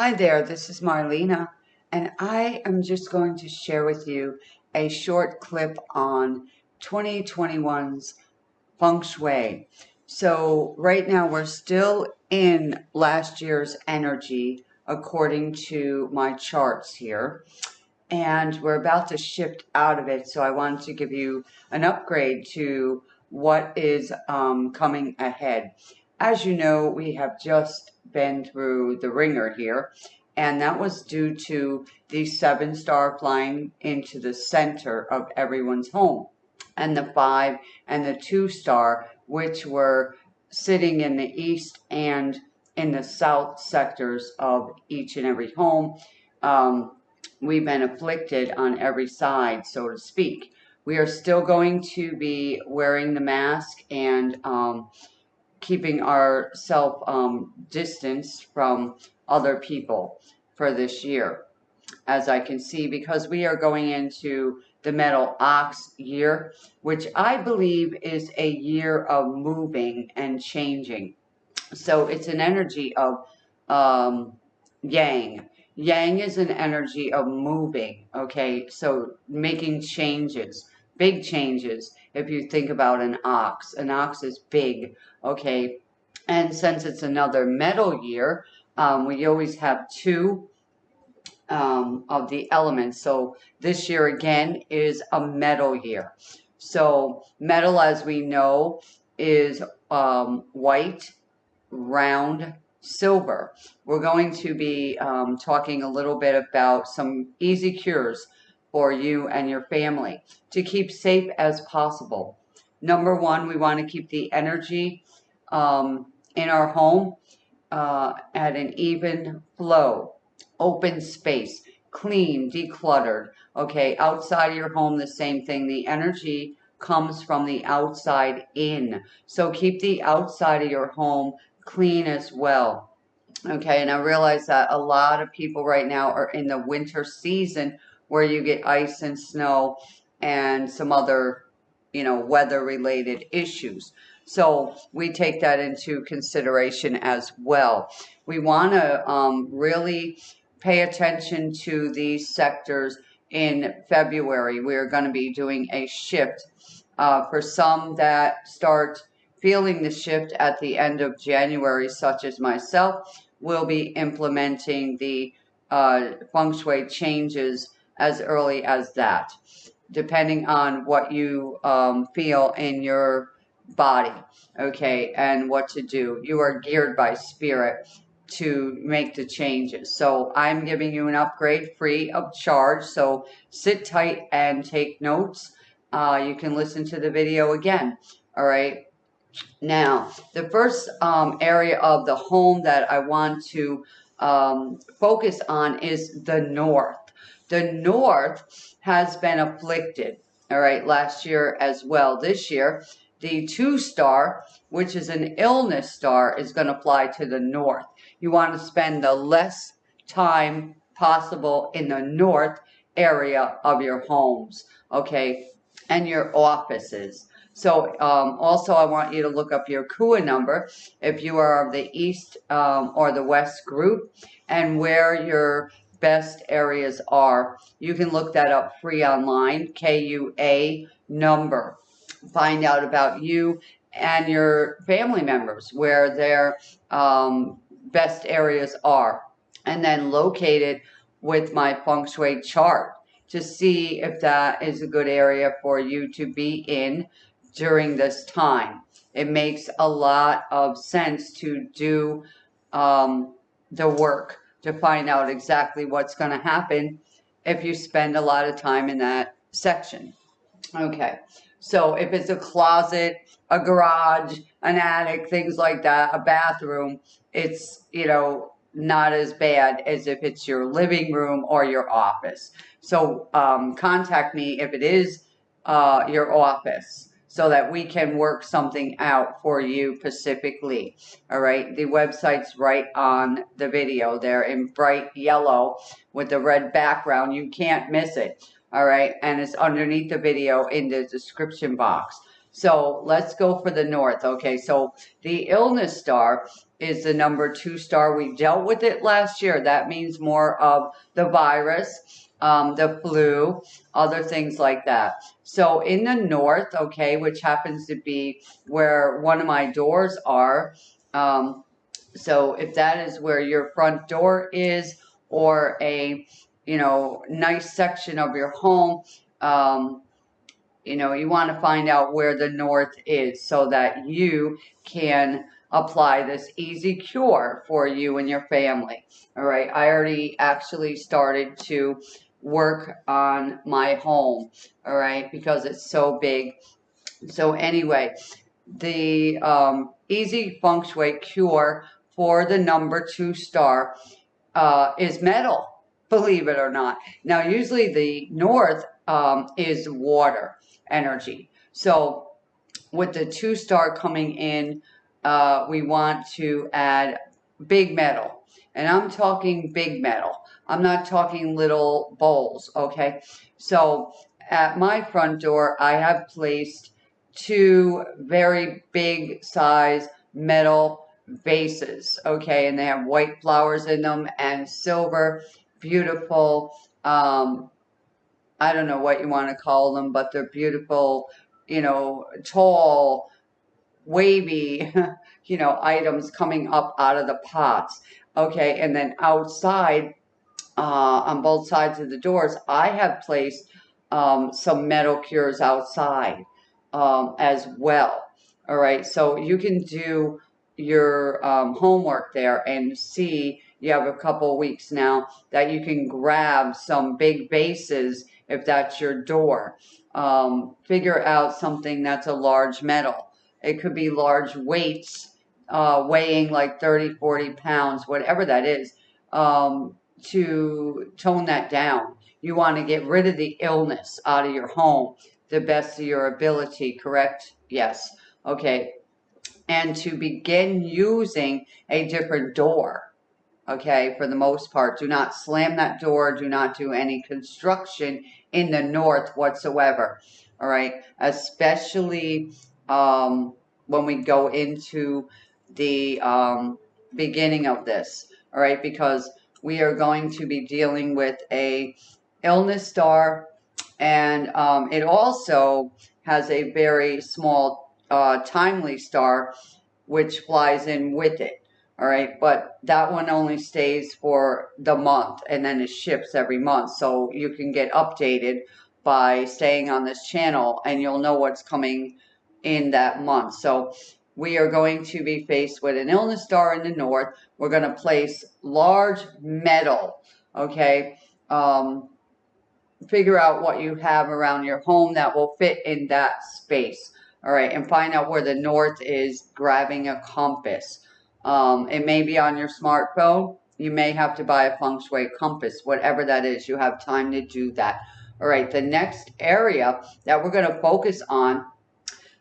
Hi there, this is Marlena, and I am just going to share with you a short clip on 2021's feng shui. So, right now we're still in last year's energy according to my charts here, and we're about to shift out of it. So, I wanted to give you an upgrade to what is um, coming ahead. As you know, we have just been through the ringer here, and that was due to the seven star flying into the center of everyone's home, and the five and the two star, which were sitting in the east and in the south sectors of each and every home. Um, we've been afflicted on every side, so to speak. We are still going to be wearing the mask and um, keeping our self um, distance from other people for this year. As I can see, because we are going into the metal ox year, which I believe is a year of moving and changing. So it's an energy of um, yang. Yang is an energy of moving, okay? So making changes, big changes. If you think about an ox, an ox is big, okay? And since it's another metal year, um, we always have two um, of the elements. So this year again is a metal year. So metal, as we know, is um, white, round, silver. We're going to be um, talking a little bit about some easy cures for you and your family to keep safe as possible. Number one, we want to keep the energy um, in our home uh, at an even flow, open space, clean, decluttered. Okay, outside of your home, the same thing. The energy comes from the outside in. So keep the outside of your home clean as well. Okay, and I realize that a lot of people right now are in the winter season where you get ice and snow and some other, you know, weather related issues. So we take that into consideration as well. We want to um, really pay attention to these sectors in February. We're going to be doing a shift uh, for some that start feeling the shift at the end of January, such as myself, will be implementing the uh, feng shui changes as early as that, depending on what you um, feel in your body, okay, and what to do. You are geared by spirit to make the changes. So I'm giving you an upgrade free of charge. So sit tight and take notes. Uh, you can listen to the video again. All right. Now, the first um, area of the home that I want to um, focus on is the north. The north has been afflicted, all right, last year as well. This year, the two star, which is an illness star, is going to fly to the north. You want to spend the less time possible in the north area of your homes, okay, and your offices. So um, also I want you to look up your KUA number if you are of the East um, or the West group and where your best areas are. You can look that up free online, KUA number find out about you and your family members, where their um, best areas are, and then locate it with my feng shui chart to see if that is a good area for you to be in during this time. It makes a lot of sense to do um, the work to find out exactly what's going to happen if you spend a lot of time in that section. Okay, so if it's a closet, a garage, an attic, things like that, a bathroom, it's, you know, not as bad as if it's your living room or your office. So um, contact me if it is uh, your office so that we can work something out for you specifically. All right, the website's right on the video there in bright yellow with the red background. You can't miss it all right? And it's underneath the video in the description box. So let's go for the north. Okay, so the illness star is the number two star. We dealt with it last year. That means more of the virus, um, the flu, other things like that. So in the north, okay, which happens to be where one of my doors are. Um, so if that is where your front door is or a, you know, nice section of your home, um, you know, you want to find out where the north is so that you can apply this easy cure for you and your family. All right. I already actually started to work on my home. All right. Because it's so big. So anyway, the um, easy feng shui cure for the number two star uh, is metal, believe it or not. Now, usually the north um, is water energy. So with the two star coming in, uh, we want to add big metal. And I'm talking big metal. I'm not talking little bowls, okay? So at my front door, I have placed two very big size metal vases, okay? And they have white flowers in them and silver, beautiful um, I don't know what you want to call them, but they're beautiful, you know, tall, wavy, you know, items coming up out of the pots. Okay, and then outside, uh, on both sides of the doors, I have placed um, some metal cures outside um, as well. All right, so you can do your um, homework there and see you have a couple weeks now that you can grab some big bases if that's your door. Um, figure out something that's a large metal. It could be large weights uh, weighing like 30, 40 pounds, whatever that is, um, to tone that down. You want to get rid of the illness out of your home the best of your ability, correct? Yes. Okay. And to begin using a different door okay, for the most part. Do not slam that door. Do not do any construction in the north whatsoever, all right? Especially um, when we go into the um, beginning of this, all right? Because we are going to be dealing with a illness star, and um, it also has a very small uh, timely star, which flies in with it. All right, but that one only stays for the month and then it ships every month. So you can get updated by staying on this channel and you'll know what's coming in that month. So we are going to be faced with an illness star in the north. We're going to place large metal, okay? Um, figure out what you have around your home that will fit in that space. All right, and find out where the north is grabbing a compass. Um, it may be on your smartphone. You may have to buy a feng shui compass, whatever that is. You have time to do that. All right, the next area that we're going to focus on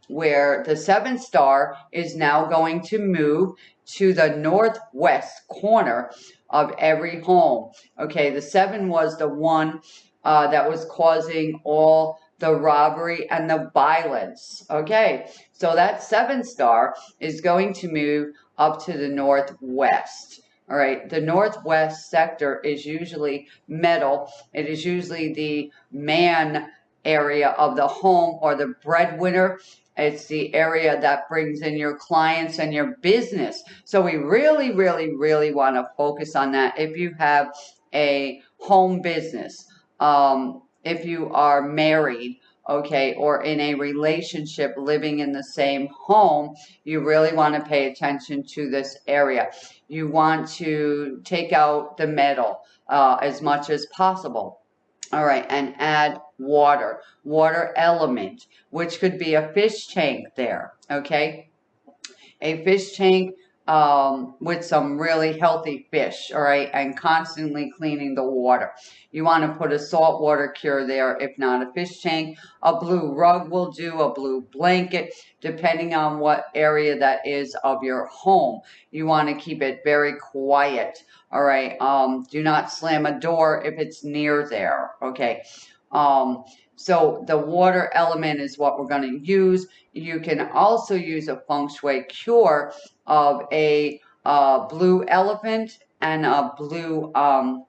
where the seven star is now going to move to the northwest corner of every home. Okay, the seven was the one uh, that was causing all the robbery and the violence. Okay, so that seven star is going to move up to the northwest. All right, the northwest sector is usually metal. It is usually the man area of the home or the breadwinner. It's the area that brings in your clients and your business. So we really, really, really want to focus on that. If you have a home business, um, if you are married, okay, or in a relationship living in the same home, you really want to pay attention to this area. You want to take out the metal uh, as much as possible. All right, and add water, water element, which could be a fish tank there, okay? A fish tank um, with some really healthy fish, all right, and constantly cleaning the water. You want to put a saltwater cure there, if not a fish tank. A blue rug will do, a blue blanket, depending on what area that is of your home. You want to keep it very quiet, all right. Um, do not slam a door if it's near there, okay. Um, So the water element is what we're going to use. You can also use a feng shui cure of a uh, blue elephant and a blue, um,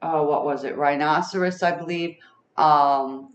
oh, what was it, rhinoceros, I believe. Um,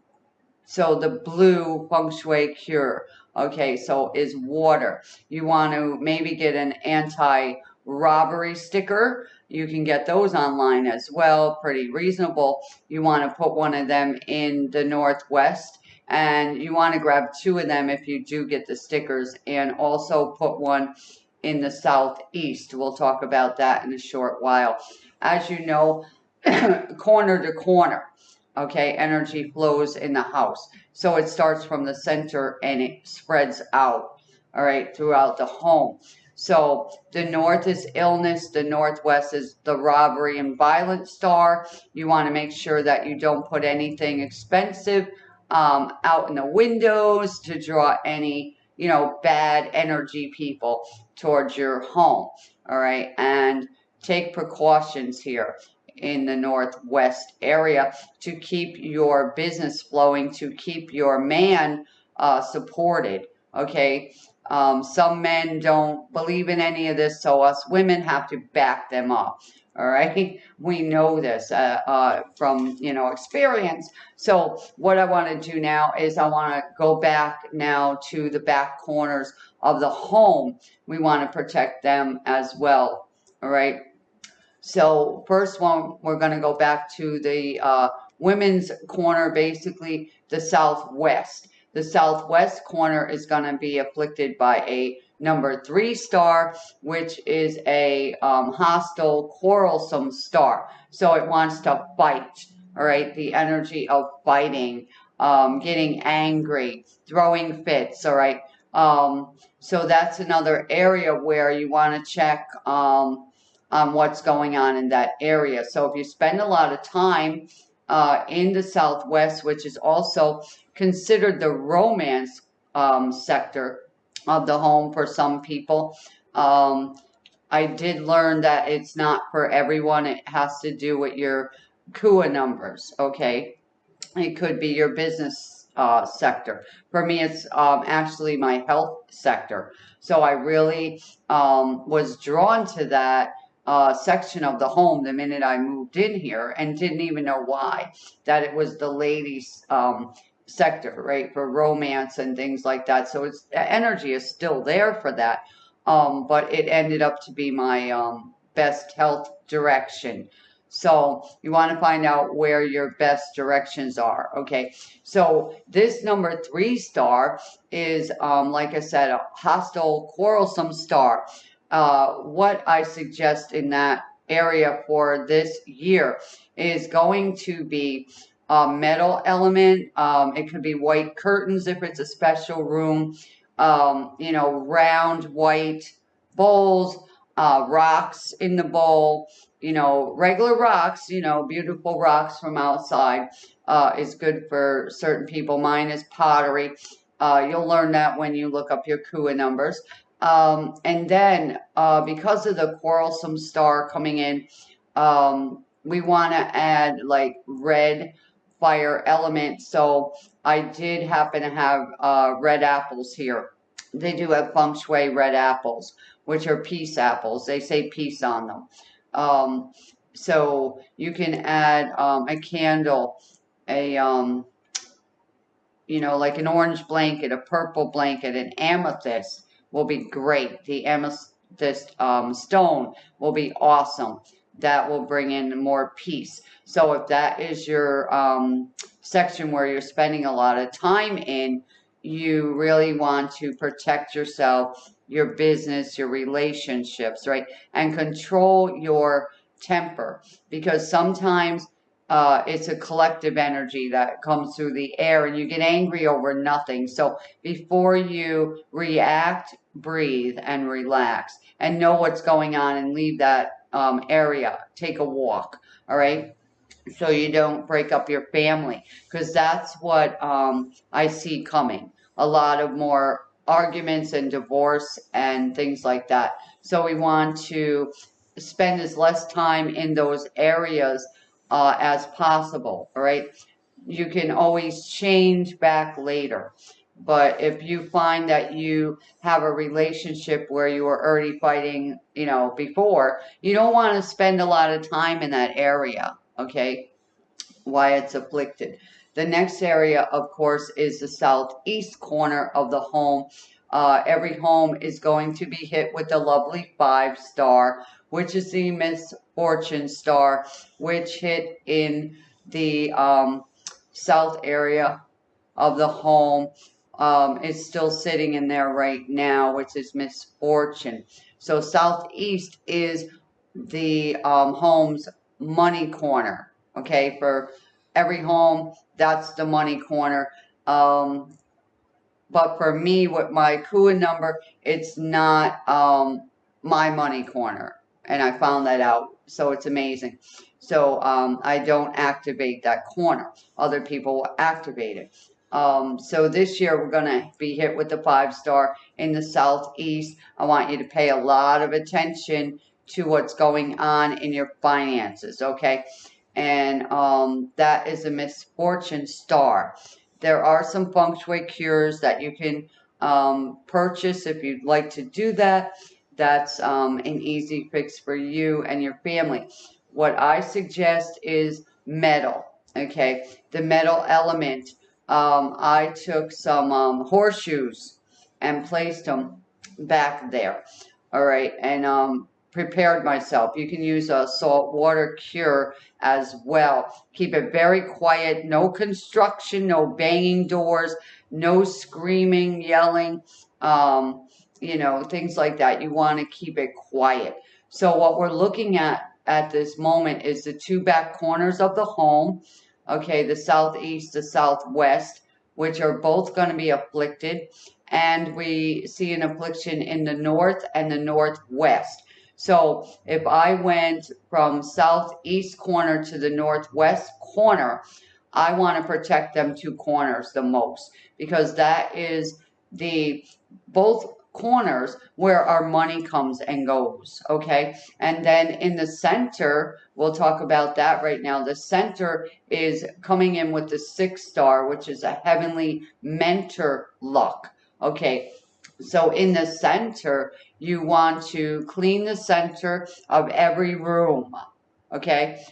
so the blue feng shui cure, okay, so is water. You want to maybe get an anti-robbery sticker. You can get those online as well, pretty reasonable. You want to put one of them in the Northwest and you want to grab two of them if you do get the stickers and also put one in the Southeast. We'll talk about that in a short while. As you know, corner to corner okay, energy flows in the house. So it starts from the center and it spreads out, all right, throughout the home. So the north is illness, the northwest is the robbery and violence star. You want to make sure that you don't put anything expensive um, out in the windows to draw any, you know, bad energy people towards your home, all right, and take precautions here in the Northwest area to keep your business flowing, to keep your man uh, supported. Okay. Um, some men don't believe in any of this, so us women have to back them up. All right, we know this uh, uh, from you know experience. So what I want to do now is I want to go back now to the back corners of the home. We want to protect them as well. All right. So first one, we're going to go back to the uh, women's corner, basically the southwest. The southwest corner is going to be afflicted by a number three star, which is a um, hostile, quarrelsome star. So it wants to fight, all right? The energy of fighting, um, getting angry, throwing fits, all right? Um, so that's another area where you want to check um, on what's going on in that area. So if you spend a lot of time uh, in the Southwest, which is also considered the romance um, sector of the home for some people, um, I did learn that it's not for everyone. It has to do with your KUA numbers, okay? It could be your business uh, sector. For me, it's um, actually my health sector. So I really um, was drawn to that uh, section of the home the minute I moved in here and didn't even know why, that it was the ladies' um, sector, right, for romance and things like that. So it's energy is still there for that. Um, but it ended up to be my um, best health direction. So you want to find out where your best directions are. Okay. So this number three star is, um, like I said, a hostile, quarrelsome star uh, what I suggest in that area for this year is going to be a metal element. Um, it could be white curtains if it's a special room. Um, you know, round white bowls, uh, rocks in the bowl. You know, regular rocks. You know, beautiful rocks from outside uh, is good for certain people. Mine is pottery. Uh, you'll learn that when you look up your KUA numbers. Um, and then uh, because of the quarrelsome star coming in, um, we want to add like red fire element. So I did happen to have uh, red apples here. They do have feng shui red apples, which are peace apples. They say peace on them. Um, so you can add um, a candle, a, um, you know, like an orange blanket, a purple blanket, an amethyst will be great. The amethyst um, stone will be awesome. That will bring in more peace. So if that is your um, section where you're spending a lot of time in, you really want to protect yourself, your business, your relationships, right? And control your temper because sometimes uh, it's a collective energy that comes through the air and you get angry over nothing. So before you react, breathe and relax and know what's going on and leave that um, area. Take a walk, all right? So you don't break up your family because that's what um, I see coming. A lot of more arguments and divorce and things like that. So we want to spend as less time in those areas uh, as possible, all right? you can always change back later. But if you find that you have a relationship where you were already fighting, you know, before, you don't want to spend a lot of time in that area, okay? Why it's afflicted. The next area, of course, is the southeast corner of the home. Uh, every home is going to be hit with the lovely five star, which is the misfortune star, which hit in the um, south area of the home. Um, it's still sitting in there right now, which is misfortune. So southeast is the um, home's money corner. Okay, for every home, that's the money corner. Um, but for me, with my KUA number, it's not um, my money corner. And I found that out. So it's amazing. So um, I don't activate that corner. Other people will activate it. Um, so this year we're going to be hit with the five star in the southeast. I want you to pay a lot of attention to what's going on in your finances, okay? And um, that is a misfortune star. There are some feng shui cures that you can um, purchase if you'd like to do that. That's um, an easy fix for you and your family. What I suggest is metal, okay? The metal element. Um, I took some um, horseshoes and placed them back there, all right? And um, prepared myself. You can use a salt water cure as well. Keep it very quiet. No construction, no banging doors, no screaming, yelling, um, you know, things like that. You want to keep it quiet. So what we're looking at at this moment is the two back corners of the home. Okay, the southeast, the southwest, which are both going to be afflicted. And we see an affliction in the north and the northwest. So if I went from southeast corner to the northwest corner, I want to protect them two corners the most because that is the both corners where our money comes and goes okay and then in the center we'll talk about that right now the center is coming in with the six star which is a heavenly mentor luck okay so in the center you want to clean the center of every room, okay?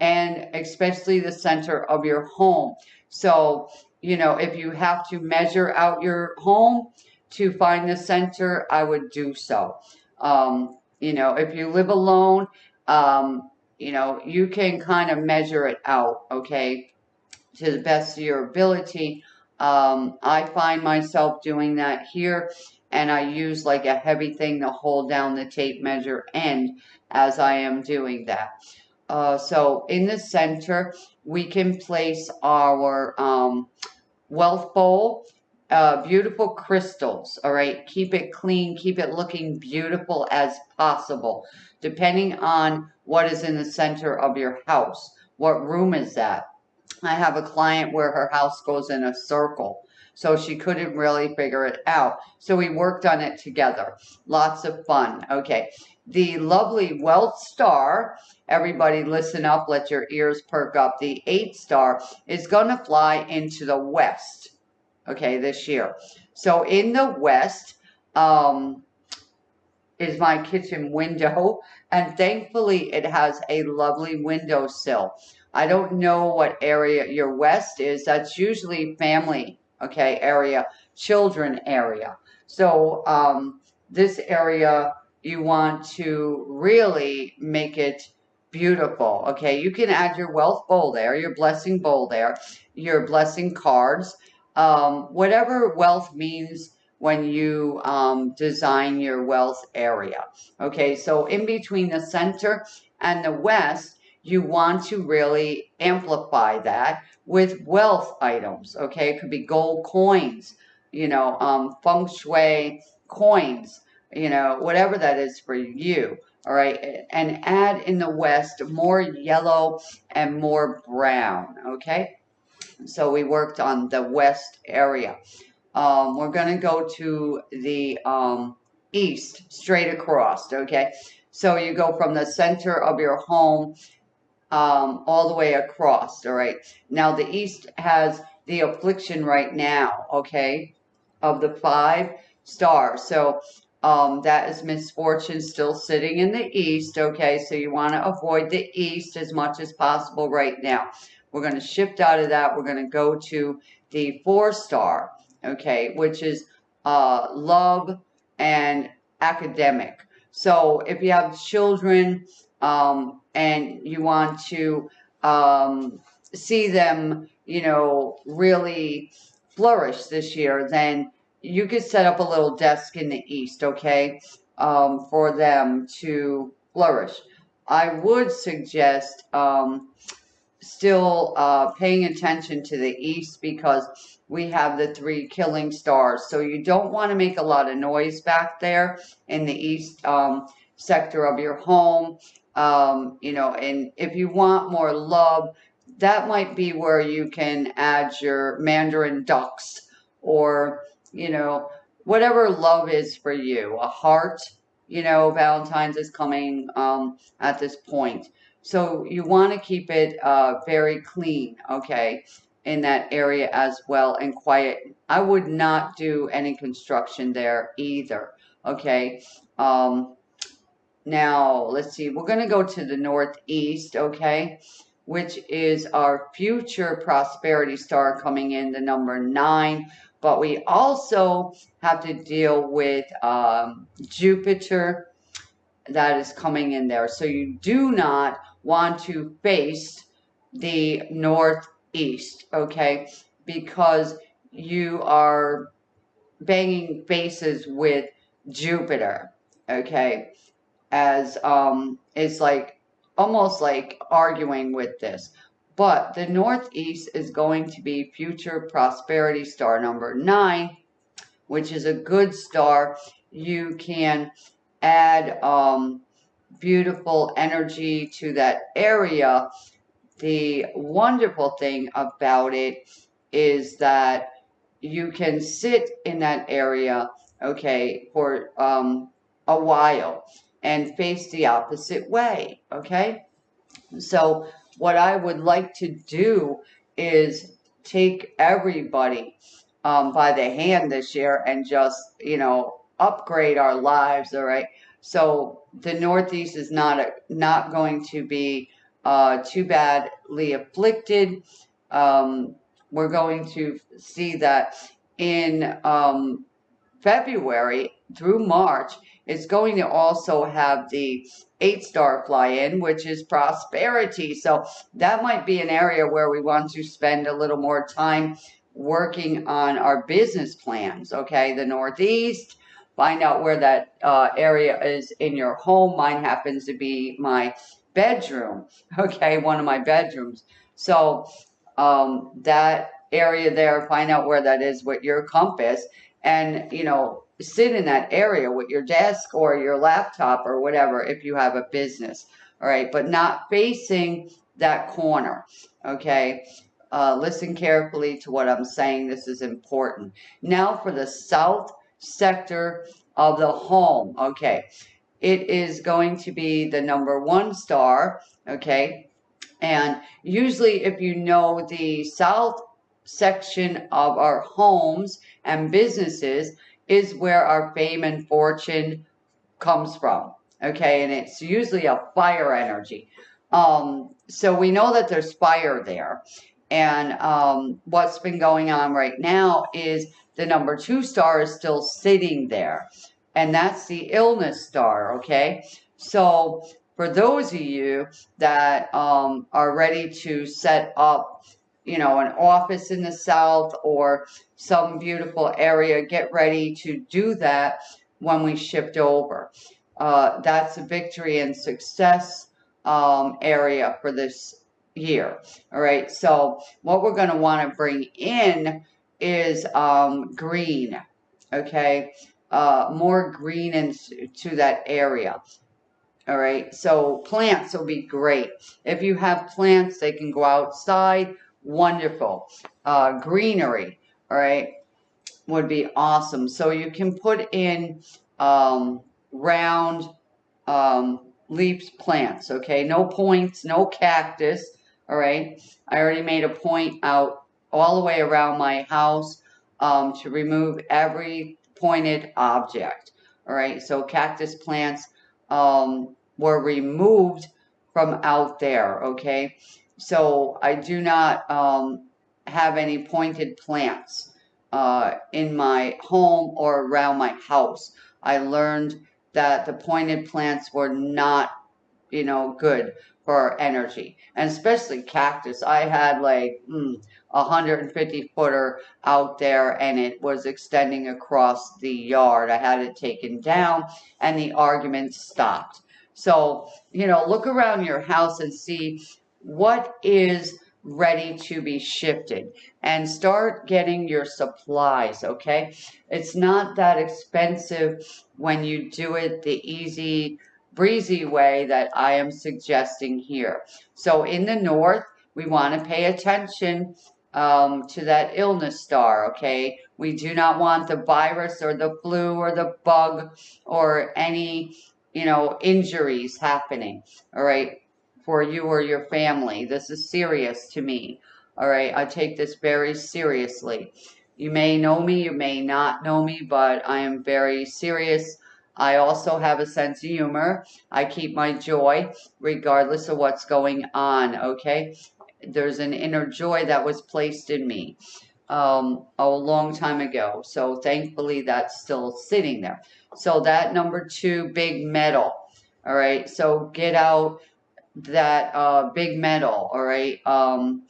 And especially the center of your home. So, you know, if you have to measure out your home to find the center, I would do so. Um, you know, if you live alone, um, you know, you can kind of measure it out, okay, to the best of your ability. Um, I find myself doing that here and I use like a heavy thing to hold down the tape measure end as I am doing that. Uh, so in the center, we can place our um, wealth bowl, uh, beautiful crystals, all right? Keep it clean, keep it looking beautiful as possible, depending on what is in the center of your house. What room is that? I have a client where her house goes in a circle. So she couldn't really figure it out. So we worked on it together. Lots of fun. Okay. The lovely Wealth Star, everybody listen up, let your ears perk up. The eight star is going to fly into the west, okay, this year. So in the west um, is my kitchen window, and thankfully it has a lovely windowsill. I don't know what area your west is. That's usually family okay, area, children area. So um, this area, you want to really make it beautiful, okay? You can add your wealth bowl there, your blessing bowl there, your blessing cards, um, whatever wealth means when you um, design your wealth area. Okay, so in between the center and the west, you want to really amplify that with wealth items. Okay, it could be gold coins, you know, um, feng shui coins, you know, whatever that is for you. All right, and add in the west more yellow and more brown. Okay, so we worked on the west area. Um, we're going to go to the um, east, straight across. Okay, so you go from the center of your home um, all the way across, all right? Now, the east has the affliction right now, okay, of the five stars. So um, that is misfortune still sitting in the east, okay? So you want to avoid the east as much as possible right now. We're going to shift out of that. We're going to go to the four star, okay, which is uh, love and academic. So if you have children um, and you want to um, see them, you know, really flourish this year, then you could set up a little desk in the east, okay, um, for them to flourish. I would suggest um, still uh, paying attention to the east because we have the three killing stars. So you don't want to make a lot of noise back there in the east um, sector of your home. Um, you know, and if you want more love, that might be where you can add your mandarin ducks or, you know, whatever love is for you. A heart, you know, Valentine's is coming um, at this point. So you want to keep it uh, very clean, okay, in that area as well and quiet. I would not do any construction there either, okay. Um, now, let's see, we're going to go to the northeast, okay, which is our future prosperity star coming in, the number nine. But we also have to deal with um, Jupiter that is coming in there. So you do not want to face the northeast, okay? Because you are banging faces with Jupiter, okay? As um, it's like almost like arguing with this. But the northeast is going to be future prosperity star number nine, which is a good star. You can add um, beautiful energy to that area. The wonderful thing about it is that you can sit in that area, okay, for um, a while and face the opposite way, okay? So what I would like to do is take everybody um, by the hand this year and just, you know, upgrade our lives, all right? So the Northeast is not a, not going to be uh, too badly afflicted. Um, we're going to see that in um, February through March, it's going to also have the eight star fly in, which is prosperity. So that might be an area where we want to spend a little more time working on our business plans. Okay, the Northeast, find out where that uh, area is in your home. Mine happens to be my bedroom, okay, one of my bedrooms. So um, that area there, find out where that is with your compass and, you know, sit in that area with your desk or your laptop or whatever if you have a business, all right, but not facing that corner, okay? Uh, listen carefully to what I'm saying. This is important. Now for the south sector of the home. Okay. It is going to be the number one star. Okay. And usually if you know the south section of our homes and businesses is where our fame and fortune comes from. Okay. And it's usually a fire energy. Um, so we know that there's fire there. And um, what's been going on right now is the number two star is still sitting there. And that's the illness star, okay? So for those of you that um, are ready to set up, you know, an office in the South or some beautiful area, get ready to do that when we shift over. Uh, that's a victory and success um, area for this year. All right. So what we're going to want to bring in is um, green, okay? Uh, more green into that area. All right, so plants will be great. If you have plants, they can go outside. Wonderful. Uh, greenery, all right, would be awesome. So you can put in um, round um, leaves plants, okay? No points, no cactus, all right? I already made a point out all the way around my house um, to remove every pointed object, all right? So cactus plants um, were removed from out there, okay? So I do not um, have any pointed plants uh, in my home or around my house. I learned that the pointed plants were not, you know, good for energy. And especially cactus. I had like mm, a 150 footer out there and it was extending across the yard. I had it taken down and the argument stopped. So, you know, look around your house and see what is ready to be shifted and start getting your supplies, okay? It's not that expensive when you do it the easy, breezy way that I am suggesting here. So in the north, we want to pay attention um, to that illness star, okay? We do not want the virus or the flu or the bug or any, you know, injuries happening, all right? for you or your family. This is serious to me. All right, I take this very seriously. You may know me, you may not know me, but I am very serious. I also have a sense of humor. I keep my joy regardless of what's going on, okay? There's an inner joy that was placed in me um, a long time ago. So thankfully that's still sitting there. So that number two, big metal. All right, so get out that uh, big metal, all right? Um,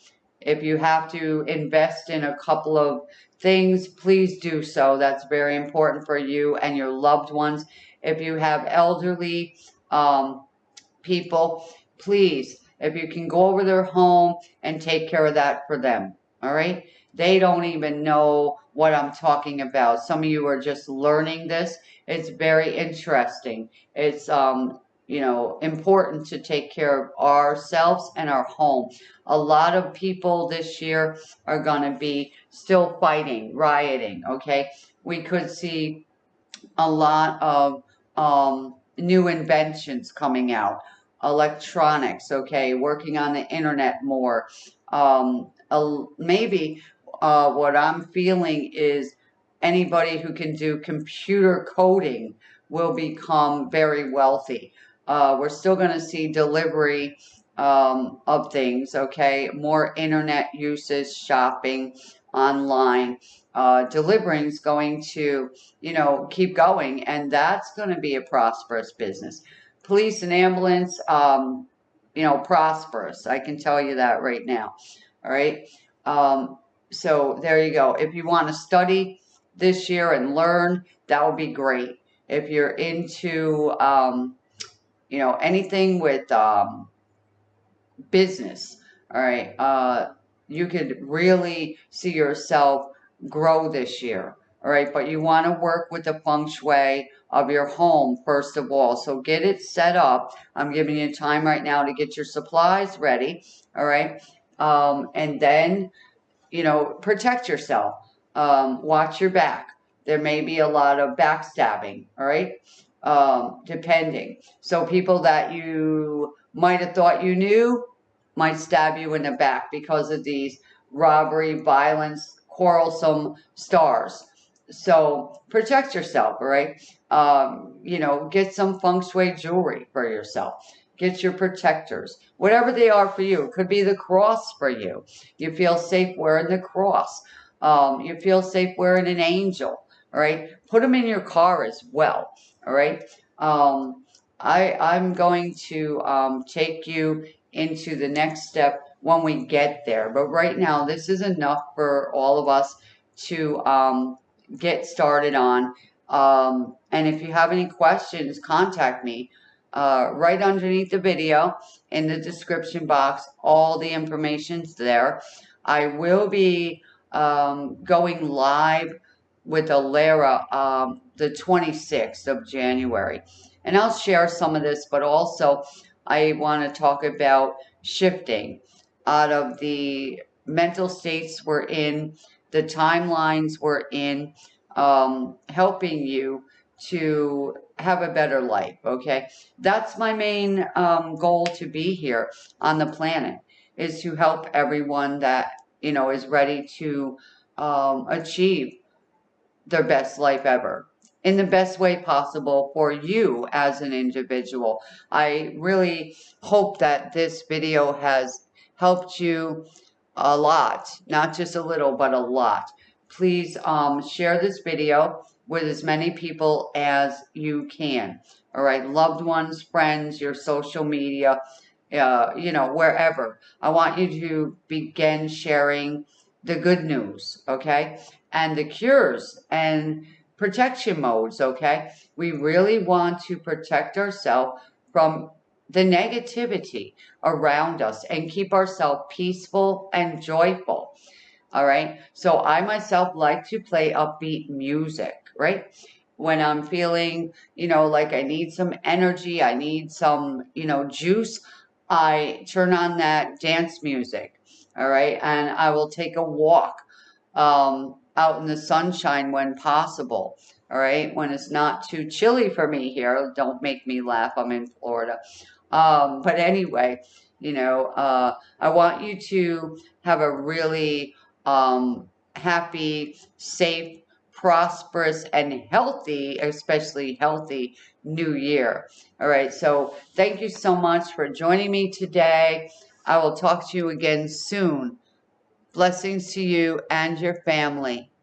if you have to invest in a couple of things, please do so. That's very important for you and your loved ones. If you have elderly um, people, please, if you can go over their home and take care of that for them, all right? They don't even know what I'm talking about. Some of you are just learning this. It's very interesting. It's um, you know, important to take care of ourselves and our home. A lot of people this year are going to be still fighting, rioting, okay? We could see a lot of um, new inventions coming out. Electronics, okay, working on the internet more. Um, maybe uh, what I'm feeling is anybody who can do computer coding will become very wealthy. Uh, we're still going to see delivery um, of things, okay? More internet usage, shopping, online. Uh, delivering is going to, you know, keep going, and that's going to be a prosperous business. Police and ambulance, um, you know, prosperous. I can tell you that right now. All right. Um, so there you go. If you want to study this year and learn, that would be great. If you're into, um, you know, anything with um, business, all right, uh, you could really see yourself grow this year, all right, but you want to work with the feng shui of your home first of all. So get it set up. I'm giving you time right now to get your supplies ready, all right, um, and then, you know, protect yourself. Um, watch your back. There may be a lot of backstabbing, all right? Um, depending. So people that you might have thought you knew might stab you in the back because of these robbery, violence, quarrelsome stars. So protect yourself, right? Um, you know, get some feng shui jewelry for yourself. Get your protectors, whatever they are for you. It could be the cross for you. You feel safe wearing the cross. Um, you feel safe wearing an angel, all right? Put them in your car as well. All right. Um, I, I'm going to um, take you into the next step when we get there. But right now, this is enough for all of us to um, get started on. Um, and if you have any questions, contact me. Uh, right underneath the video in the description box, all the information's there. I will be um, going live with Alara um, the 26th of January. And I'll share some of this, but also I want to talk about shifting out of the mental states we're in, the timelines we're in, um, helping you to have a better life, okay? That's my main um, goal to be here on the planet, is to help everyone that, you know, is ready to um, achieve their best life ever in the best way possible for you as an individual. I really hope that this video has helped you a lot, not just a little, but a lot. Please um, share this video with as many people as you can. All right, loved ones, friends, your social media, uh, you know, wherever. I want you to begin sharing the good news, okay? And the cures and protection modes, okay? We really want to protect ourselves from the negativity around us and keep ourselves peaceful and joyful. All right. So I myself like to play upbeat music, right? When I'm feeling, you know, like I need some energy, I need some, you know, juice, I turn on that dance music. All right. And I will take a walk um, out in the sunshine when possible. All right. When it's not too chilly for me here. Don't make me laugh. I'm in Florida. Um, but anyway, you know, uh, I want you to have a really um, happy, safe, prosperous, and healthy, especially healthy new year. All right. So thank you so much for joining me today. I will talk to you again soon. Blessings to you and your family.